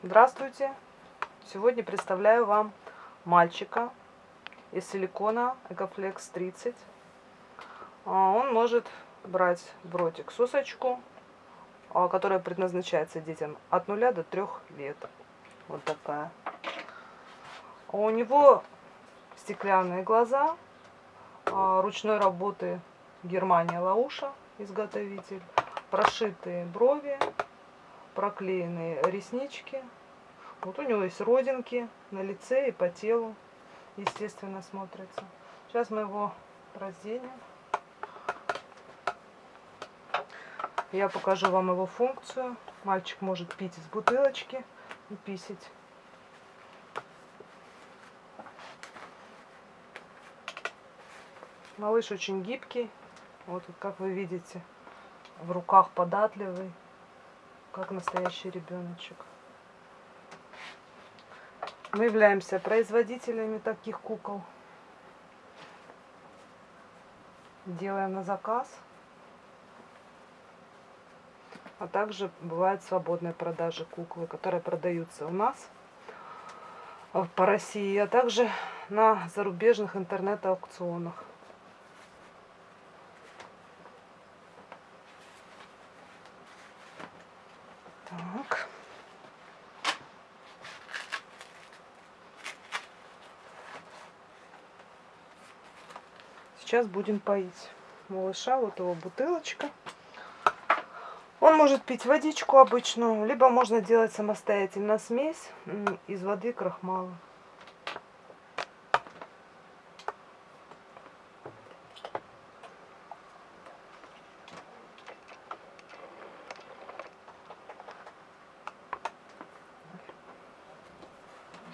Здравствуйте! Сегодня представляю вам мальчика из силикона Ecoflex 30. А, Он может брать в ротик сосочку, а, которая предназначается детям от 0 до 3 лет. Вот такая. А У него стеклянные глаза, ручной работы Германия Лауша, изготовитель, прошитые брови, проклеенные реснички. Вот у него есть родинки на лице и по телу, естественно, смотрится. Сейчас мы его разденем. Я покажу вам его функцию. Мальчик может пить из бутылочки и писить. Малыш очень гибкий. Вот как вы видите, в руках податливый как настоящий ребеночек. Мы являемся производителями таких кукол. Делаем на заказ. А также бывают свободные продажи куклы, которые продаются у нас э, по России, а также на зарубежных интернет-аукционах. Так. Сейчас будем поить малыша. Вот его бутылочка. Он может пить водичку обычную, либо можно делать самостоятельно смесь из воды крахмала.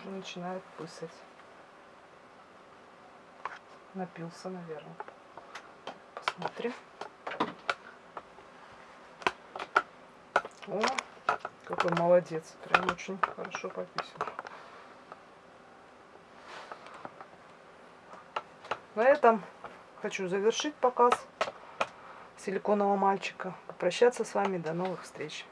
Уже начинает пысать. Напился, наверное. Посмотрим. О, какой молодец. Прям очень хорошо пописал. На этом хочу завершить показ силиконового мальчика. Прощаться с вами. До новых встреч.